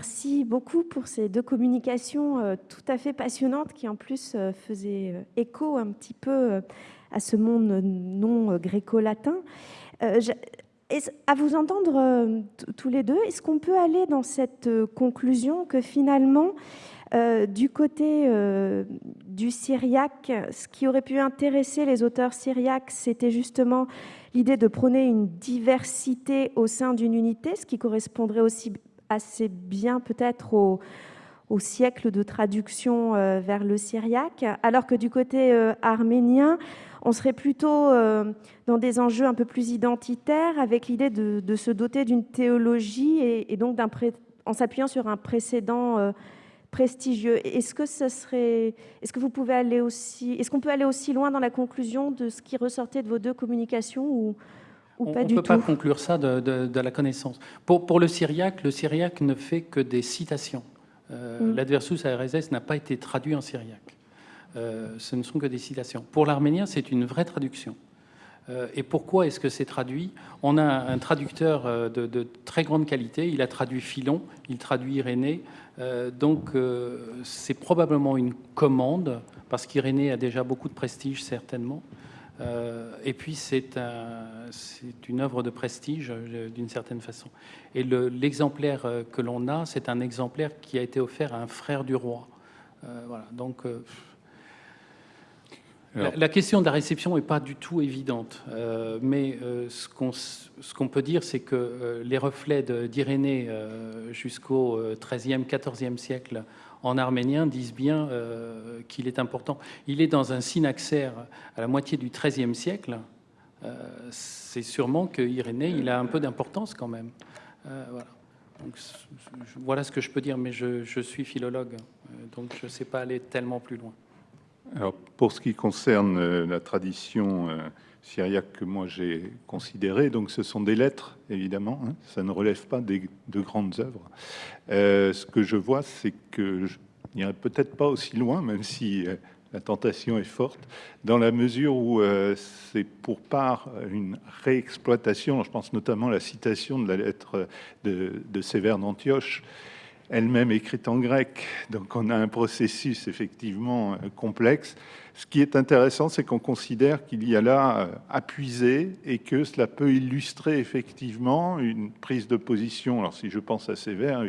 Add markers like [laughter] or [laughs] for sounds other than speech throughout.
merci beaucoup pour ces deux communications tout à fait passionnantes qui en plus faisaient écho un petit peu à ce monde non gréco-latin. à vous entendre tous les deux, est-ce qu'on peut aller dans cette conclusion que finalement, du côté du syriaque, ce qui aurait pu intéresser les auteurs syriaques, c'était justement l'idée de prôner une diversité au sein d'une unité, ce qui correspondrait aussi assez bien peut-être au, siècle de traduction euh, vers le syriaque, alors que du côté euh, arménien, on serait plutôt euh, dans des enjeux un peu plus identitaires, avec l'idée de, se doter d'une théologie et, donc en s'appuyant sur un précédent prestigieux. Est-ce que ça serait, est-ce que vous pouvez aller aussi, est-ce qu'on peut aller aussi loin dans la conclusion de ce qui ressortait de vos deux communications ou, on ne peut pas conclure ça de, la connaissance. Pour, pour, le syriaque, le syriaque ne fait que des citations. Euh, mm. L'adversus ARSS n'a pas été traduit en syriaque. Euh, ce ne sont que des citations. Pour l'arménien, c'est une vraie traduction. Euh, et pourquoi est-ce que c'est traduit? On a un traducteur de, de, très grande qualité. Il a traduit Philon, il traduit Irénée. donc, c'est probablement une commande, parce qu'Irénée a déjà beaucoup de prestige, certainement. Euh, et puis c'est une œuvre de prestige euh, d'une certaine façon. Et l'exemplaire euh, que l'on a, c'est un exemplaire qui a été offert à un frère du roi. voilà, donc la, question de la réception n'est pas du tout évidente, mais ce qu'on peut dire, c'est que les reflets d'Irénée jusqu'au XIIIe, XIVe siècle en arménien disent bien euh, qu'il est important. Il est dans un synaxaire à la moitié du XIIIe siècle. Euh, c'est sûrement que Irénée, il a un peu d'importance quand même. Euh, voilà. ce que je peux dire, mais je, suis philologue, donc je ne sais pas aller tellement plus loin. Alors, pour ce qui concerne la tradition syriaque que moi j'ai considéré. Donc ce sont des lettres, évidemment, hein. ça ne relève pas des, de grandes œuvres. Euh, ce que je vois, c'est que je n'irai peut-être pas aussi loin, même si euh, la tentation est forte, dans la mesure où euh, c'est pour part une réexploitation, je pense notamment à la citation de la lettre de, de Sévère d'Antioche, elle-même écrite en grec. Donc on a un processus effectivement complexe. Ce qui est intéressant, c'est qu'on considère qu'il y a là euh, à puiser et que cela peut illustrer effectivement une prise de position. Alors si je pense à Sévère,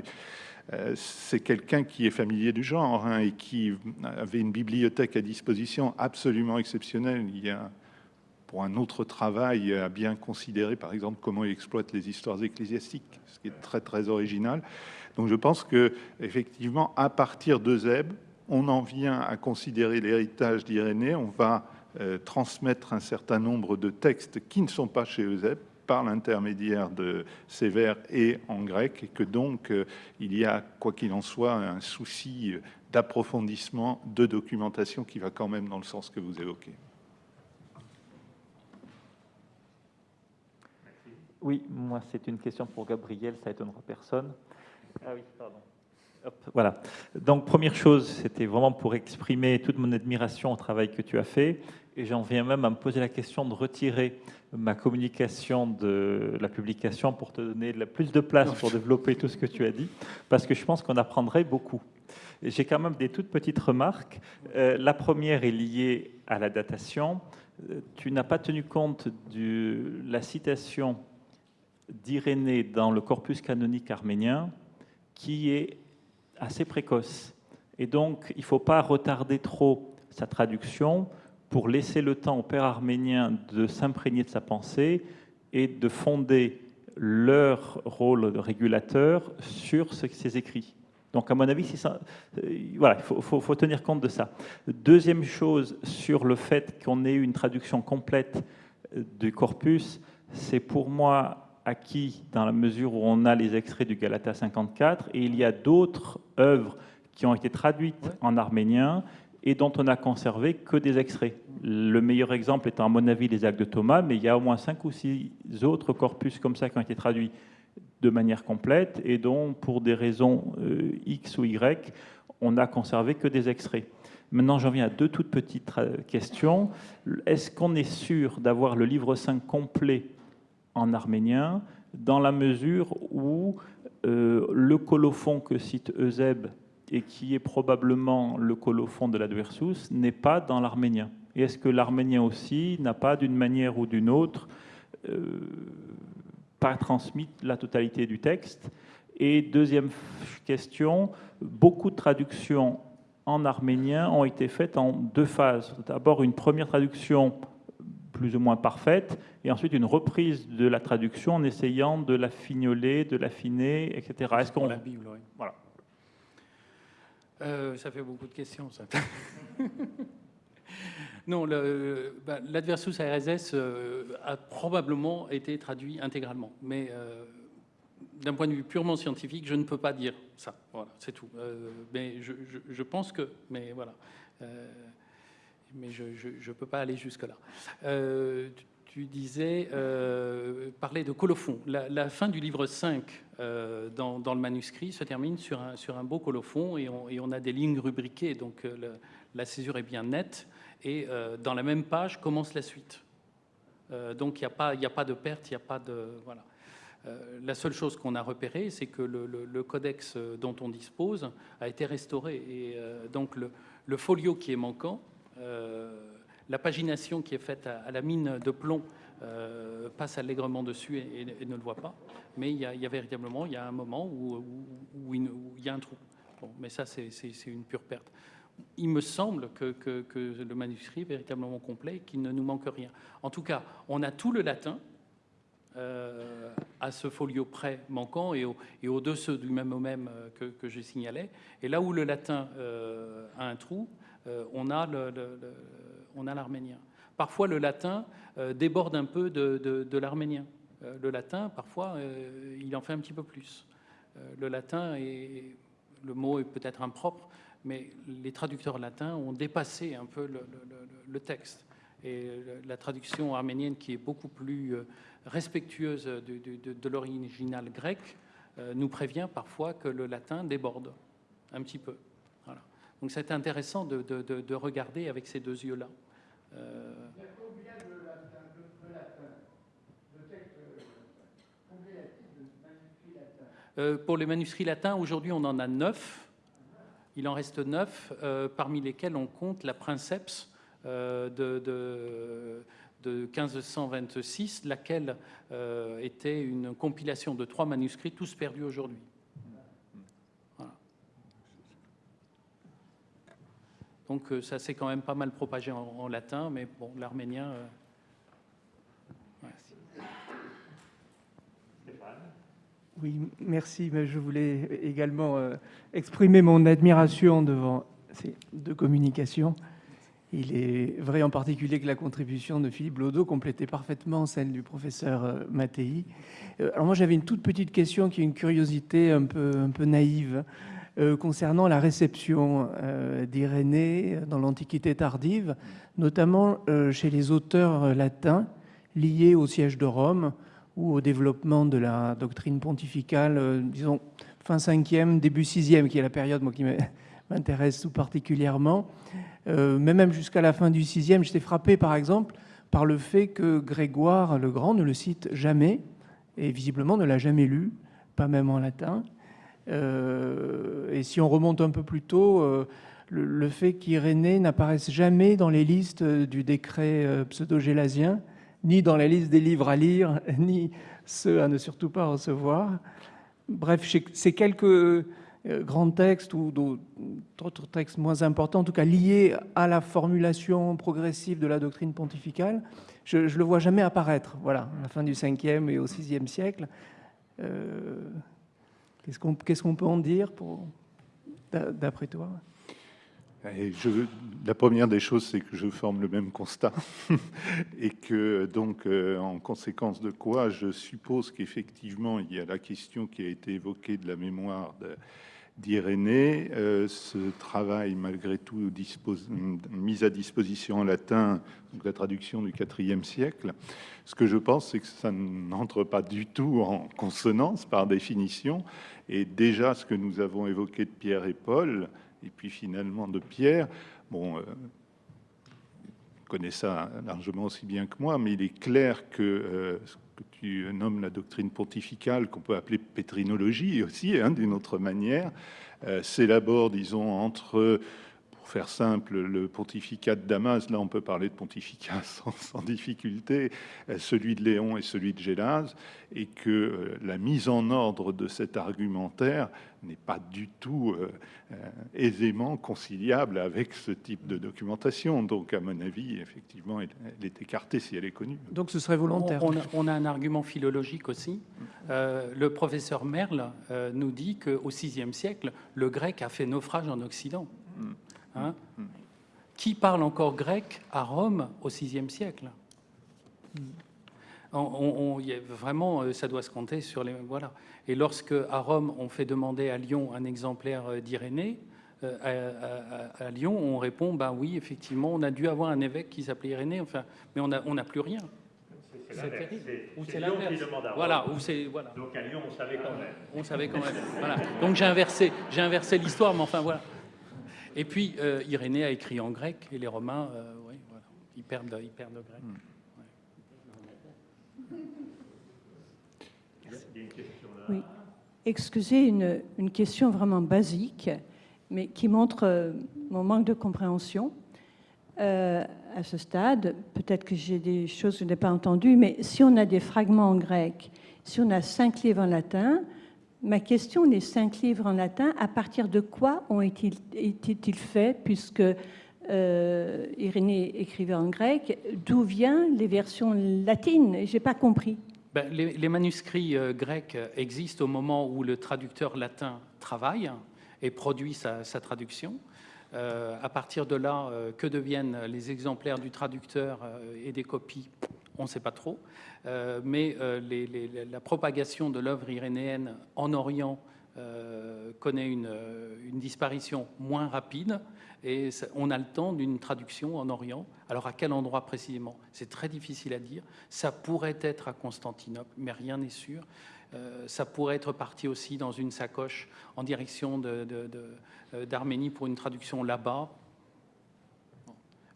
euh, c'est quelqu'un qui est familier du genre hein, et qui avait une bibliothèque à disposition absolument exceptionnelle. Il y a pour un autre travail à bien considérer, par exemple, comment il exploite les histoires ecclésiastiques, ce qui est très très original. Donc je pense que effectivement, à partir de Zeb, on en vient à considérer l'héritage d'Irénée, on va euh, transmettre un certain nombre de textes qui ne sont pas chez Eusèbe par l'intermédiaire de Sévère et en grec, et que donc euh, il y a, quoi qu'il en soit, un souci d'approfondissement, de documentation qui va quand même dans le sens que vous évoquez. Oui, moi c'est une question pour Gabriel, ça étonnera personne. Ah oui, pardon voilà. Donc, première chose, c'était vraiment pour exprimer toute mon admiration au travail que tu as fait. Et j'en viens même à me poser la question de retirer ma communication de la publication pour te donner plus de place pour [laughs] développer tout ce que tu as dit, parce que je pense qu'on apprendrait beaucoup. J'ai quand même des toutes petites remarques. Euh, la première est liée à la datation. Euh, tu n'as pas tenu compte de la citation d'Irénée dans le corpus canonique arménien, qui est assez précoce. Et donc, il ne faut pas retarder trop sa traduction pour laisser le temps au père arménien de s'imprégner de sa pensée et de fonder leur rôle de régulateur sur ce, ses écrits. Donc, à mon avis, euh, voilà, il faut, faut, tenir compte de ça. Deuxième chose, sur le fait qu'on ait une traduction complète euh, du corpus, c'est pour moi acquis dans la mesure où on a les extraits du Galata 54, et il y a d'autres œuvres qui ont été traduites en arménien et dont on n'a conservé que des extraits. Le meilleur exemple étant, à mon avis, les actes de Thomas, mais il y a au moins cinq ou six autres corpus comme ça qui ont été traduits de manière complète et dont, pour des raisons euh, X ou Y, on n'a conservé que des extraits. Maintenant, j'en viens à deux toutes petites euh, questions. Est-ce qu'on est sûr d'avoir le livre 5 complet en arménien, dans la mesure où le colophon que cite Euseb et qui est probablement le colophon de l'adversus n'est pas dans l'arménien Et est-ce que l'arménien aussi n'a pas, d'une manière ou d'une autre, pas transmis la totalité du texte? Et deuxième question, beaucoup de traductions en arménien ont été faites en deux phases. D'abord une première traduction plus ou moins parfaite, et ensuite une reprise de la traduction en essayant de la fignoler, de l'affiner, etc. Est-ce qu'on la Bible, oui. Voilà. Euh, ça fait beaucoup de questions, ça. [laughs] non, bah, l'adversus ARSS euh, a probablement été traduit intégralement, mais euh, d'un point de vue purement scientifique, je ne peux pas dire ça. Voilà, c'est tout. mais je, pense que, mais voilà, mais je ne peux pas aller jusque là tu disais, euh, parler de colophon. La, fin du livre 5 euh, dans, le manuscrit se termine sur un, beau colophon et on, a des lignes rubriquées, donc euh, la césure est bien nette. Et dans la même page commence la suite. donc il n'y a, pas, de perte, il n'y a pas de. Voilà. la seule chose qu'on a repérée, c'est que le, codex dont on dispose a été restauré. Et donc le, folio qui est manquant la pagination qui est faite à, la mine de plomb euh, passe allègrement dessus et, ne le voit pas. Mais il y, a, véritablement il y a un moment où, il y a un trou. mais ça, c'est une pure perte. Il me semble que, le manuscrit est véritablement complet et qu'il ne nous manque rien. En tout cas, on a tout le latin euh, à ce folio près manquant et, au, et au-dessus du même au même euh, que, que je signalais. Et là où le latin a un trou, on a le on a l'arménien. Parfois, le latin euh, déborde un peu de, l'arménien. Euh, le latin, parfois, euh, il en fait un petit peu plus. le latin, est, le mot est peut-être impropre, mais les traducteurs latins ont dépassé un peu le, texte. Et la traduction arménienne, qui est beaucoup plus respectueuse de, l'original grec, nous prévient parfois que le latin déborde un petit peu. Donc c'est intéressant de, regarder avec ces deux yeux-là. Euh... Euh, pour les manuscrits latins, aujourd'hui on en a neuf. Il en reste neuf, euh, parmi lesquels on compte la Princeps euh, de, de, de, 1526, laquelle était une compilation de trois manuscrits, tous perdus aujourd'hui. Donc euh, ça s'est quand même pas mal propagé en, latin, mais bon, l'arménien. Euh, oui, merci. Mais je voulais également euh, exprimer mon admiration devant ces deux communications. Il est vrai en particulier que la contribution de Philippe Lodo complétait parfaitement celle du professeur Mattei. Alors moi j'avais une toute petite question qui est une curiosité un peu, un peu naïve. Euh, concernant la réception euh, d'Irénée dans l'Antiquité tardive, notamment euh, chez les auteurs latins liés au siège de Rome ou au développement de la doctrine pontificale, disons fin 5e, début 6e, qui est la période moi, qui [laughs] m'intéresse tout particulièrement. mais même jusqu'à la fin du 6e, j'étais frappé par exemple par le fait que Grégoire le Grand ne le cite jamais, et visiblement ne l'a jamais lu, pas même en latin. Euh, et si on remonte un peu plus tôt, euh, le, fait qu'Irénée n'apparaisse jamais dans les listes du décret euh, pseudo-gélasien, ni dans la liste des livres à lire, [laughs] ni ceux à ne surtout pas recevoir. Bref, ces quelques grands textes ou d'autres textes moins importants, en tout cas liés à la formulation progressive de la doctrine pontificale, je ne le vois jamais apparaître, voilà, à la fin du 5e et au 6e siècle. Qu'est-ce qu'on peut en dire d'après toi? La première des choses, c'est que je forme le même constat. [laughs] Et que donc, euh, en conséquence de quoi, je suppose qu'effectivement, il y a la question qui a été évoquée de la mémoire d'Irénée. Euh, ce travail, malgré tout, mis à disposition en latin, donc la traduction du IVe siècle. Ce que je pense, c'est que ça n'entre pas du tout en consonance par définition et déjà, ce que nous avons évoqué de Pierre et Paul, et puis finalement de Pierre, bon, euh, connaît ça largement aussi bien que moi, mais il est clair que euh, tu nommes la doctrine pontificale, qu'on peut appeler pétrinologie aussi, hein, d'une autre manière, s'élabore, disons, entre faire simple, le pontificat de Damas, là on peut parler de pontificat [laughs] sans, difficulté, euh, celui de Léon et celui de Gélase, et que euh, la mise en ordre de cet argumentaire n'est pas du tout euh, aisément conciliable avec ce type de documentation. Donc, à mon avis, effectivement, elle, est écartée si elle est connue. Donc, ce serait volontaire. On, a, un argument philologique aussi. le professeur Merle nous dit qu'au VIe siècle, le grec a fait naufrage en Occident. Mm. Hein Qui parle encore grec à Rome au VIe siècle? On, Vraiment, euh, ça doit se compter sur les... Voilà. Et lorsque, à Rome, on fait demander à Lyon un exemplaire euh, d'Irénée, euh, à, Lyon, on répond, ben oui, effectivement, on a dû avoir un évêque qui s'appelait Irénée, enfin, mais on n'a on plus rien. C'est Lyon qui demande à Rome. Voilà, voilà. Donc à Lyon, on savait quand même. On savait quand même. voilà. Donc j'ai inversé, j'ai inversé l'histoire, mais enfin voilà. Et puis, euh, Irénée a écrit en grec, et les Romains, euh, oui, voilà, ils, perdent, ils perdent le grec. Hmm. Oui. Excusez une, une, question vraiment basique, mais qui montre euh, mon manque de compréhension. à ce stade, peut-être que j'ai des choses que je n'ai pas entendues, mais si on a des fragments en grec, si on a cinq livres en latin, Ma question, les cinq livres en latin, à partir de quoi ont été-ils faits, puisque euh, Irénée écrivait en grec, d'où viennent les versions latines? Je n'ai pas compris. Ben, les, manuscrits euh, grecs existent au moment où le traducteur latin travaille et produit sa, traduction. Euh, à partir de là, que deviennent les exemplaires du traducteur et des copies? On ne sait pas trop. Euh, mais euh, la propagation de l'œuvre irénéenne en Orient euh, connaît une, disparition moins rapide et on a le temps d'une traduction en Orient. Alors à quel endroit précisément? C'est très difficile à dire. Ça pourrait être à Constantinople, mais rien n'est sûr. ça pourrait être parti aussi dans une sacoche en direction d'Arménie pour une traduction là-bas.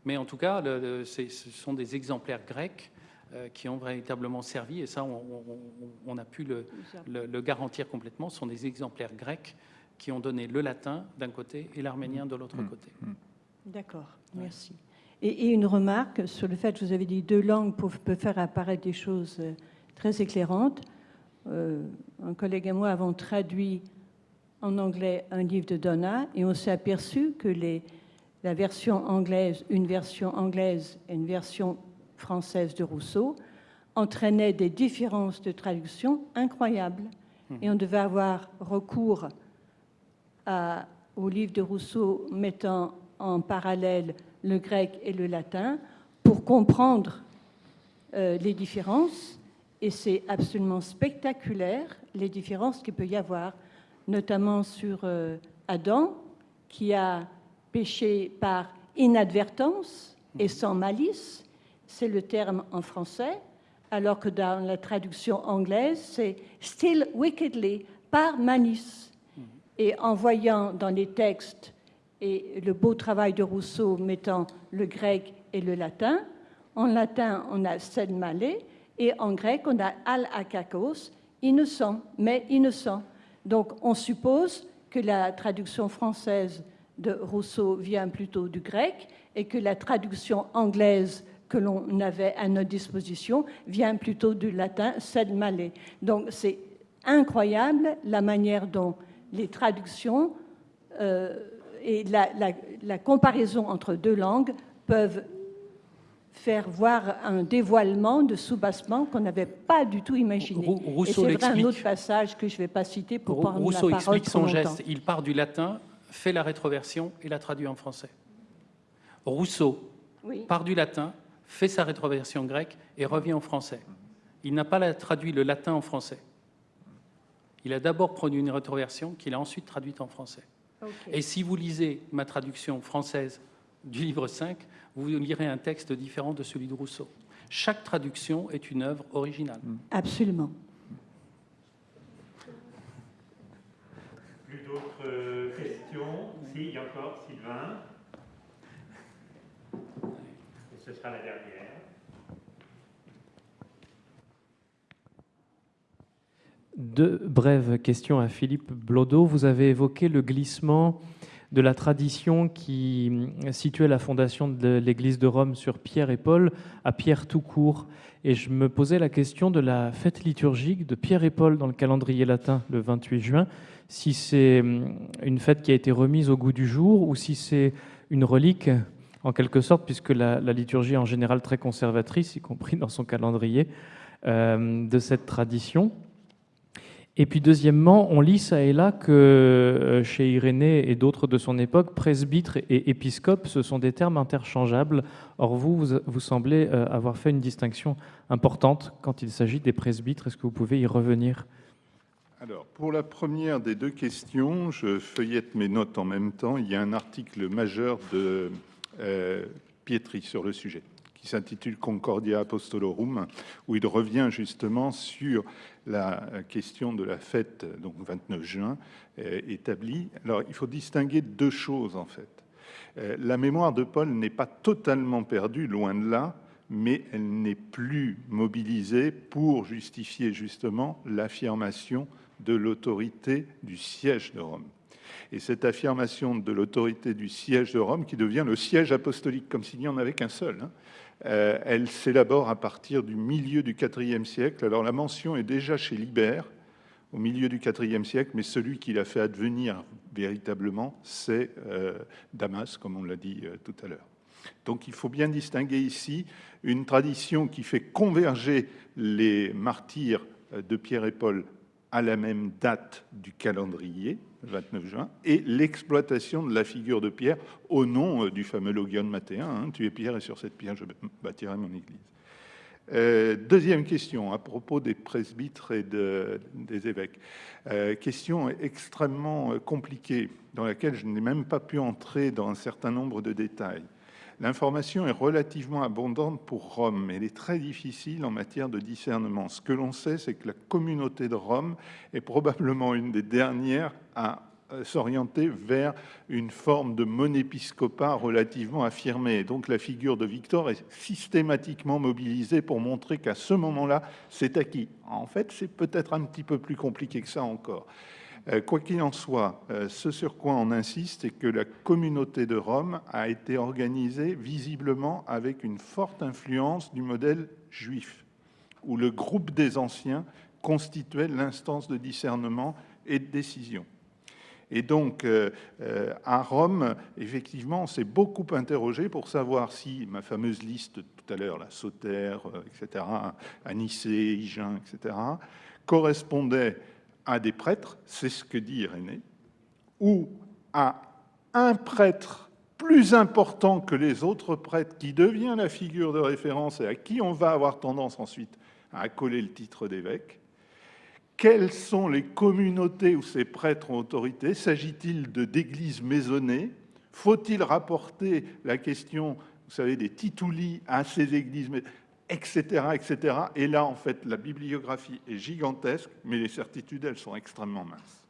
Mais en tout cas, ce sont des exemplaires grecs qui ont véritablement servi, et ça, on, a pu le, garantir complètement, ce sont des exemplaires grecs qui ont donné le latin d'un côté et l'arménien de l'autre mmh. côté. Mmh. D'accord, merci. Et, une remarque sur le fait que vous avez dit deux langues peuvent, faire apparaître des choses euh, très éclairantes. Euh, un collègue et moi avons traduit en anglais un livre de Donna et on s'est aperçu que les, la version anglaise, une version anglaise et une version française de Rousseau entraînait des différences de traduction incroyables. Hmm. Et on devait avoir recours à, au livre de Rousseau mettant en parallèle le grec et le latin pour comprendre euh, les différences. Et c'est absolument spectaculaire les différences qu'il peut y avoir, notamment sur euh, Adam, qui a péché par inadvertance et sans malice, c'est le terme en français, alors que dans la traduction anglaise, c'est still wickedly, par malice. Mm-hmm. Et en voyant dans les textes et le beau travail de Rousseau mettant le grec et le latin, en latin on a sed male et en grec on a al akakos, innocent, mais innocent. Donc on suppose que la traduction française de Rousseau vient plutôt du grec et que la traduction anglaise que l'on avait à notre disposition vient plutôt du latin sed male. Donc c'est incroyable la manière dont les traductions euh, et la, comparaison entre deux langues peuvent faire voir un dévoilement de soubassement qu'on n'avait pas du tout imaginé. Rousseau et c'est un autre passage que je ne vais pas citer pour prendre Rousseau la explique son geste. Il part du latin, fait la rétroversion et la traduit en français. Rousseau part du latin, fait sa rétroversion grecque et revient en français. Il n'a pas traduit le latin en français. Il a d'abord produit une rétroversion qu'il a ensuite traduite en français. Et si vous lisez ma traduction française du livre 5, vous lirez un texte différent de celui de Rousseau. Chaque traduction est une œuvre originale. Absolument. Plus d'autres questions? Si, il y a encore, Sylvain. ce deux brèves questions à Philippe Blodeau. Vous avez évoqué le glissement de la tradition qui situait la fondation de l'Église de Rome sur Pierre et Paul à Pierre tout court. Et je me posais la question de la fête liturgique de Pierre et Paul dans le calendrier latin le 28 juin, si c'est une fête qui a été remise au goût du jour ou si c'est une relique en quelque sorte, puisque la, liturgie est en général très conservatrice, y compris dans son calendrier, euh, de cette tradition. Et puis deuxièmement, on lit ça et là que euh, chez Irénée et d'autres de son époque, presbytre et épiscope, ce sont des termes interchangeables. Or vous, vous, semblez euh, avoir fait une distinction importante quand il s'agit des presbytres. Est-ce que vous pouvez y revenir? Alors, pour la première des deux questions, je feuillette mes notes en même temps. Il y a un article majeur de Pietri sur le sujet, qui s'intitule Concordia Apostolorum, où il revient justement sur la question de la fête, donc 29 juin, euh, établie. Alors, il faut distinguer deux choses, en fait. Euh, la mémoire de Paul n'est pas totalement perdue, loin de là, mais elle n'est plus mobilisée pour justifier justement l'affirmation de l'autorité du siège de Rome. Et cette affirmation de l'autorité du siège de Rome, qui devient le siège apostolique, comme s'il n'y en avait qu'un seul, hein, euh, elle s'élabore à partir du milieu du IVe siècle. Alors la mention est déjà chez Libère, au milieu du IVe siècle, mais celui qui l'a fait advenir véritablement, c'est euh, Damas, comme on l'a dit euh, tout à l'heure. Donc il faut bien distinguer ici une tradition qui fait converger les martyrs de Pierre et Paul à la même date du calendrier, 29 juin, et l'exploitation de la figure de Pierre au nom euh, du fameux logion matéen. Hein, tu es Pierre et sur cette pierre je bâtirai mon église. Euh, deuxième question à propos des presbytres et des évêques. Euh, question extrêmement compliquée dans laquelle je n'ai même pas pu entrer dans un certain nombre de détails. L'information est relativement abondante pour Rome, mais elle est très difficile en matière de discernement. Ce que l'on sait, c'est que la communauté de Rome est probablement une des dernières à euh, s'orienter vers une forme de monépiscopat relativement affirmée. Donc la figure de Victor est systématiquement mobilisée pour montrer qu'à ce moment-là, c'est acquis. En fait, c'est peut-être un petit peu plus compliqué que ça encore. Euh, quoi qu'il en soit, euh, ce sur quoi on insiste, c'est que la communauté de Rome a été organisée visiblement avec une forte influence du modèle juif, où le groupe des anciens constituait l'instance de discernement et de décision. Et donc, euh, à Rome, effectivement, on s'est beaucoup interrogé pour savoir si ma fameuse liste tout à l'heure, la Sauter, etc., Anicée, Hygin, etc., correspondait à des prêtres, c'est ce que dit Irénée, ou à un prêtre plus important que les autres prêtres qui devient la figure de référence et à qui on va avoir tendance ensuite à accoler le titre d'évêque. Quelles sont les communautés où ces prêtres ont autorité? S'agit-il d'églises maisonnées? Faut-il rapporter la question, vous savez, des tituli à ces églises etc., etc. Et là, en fait, la bibliographie est gigantesque, mais les certitudes, elles sont extrêmement minces.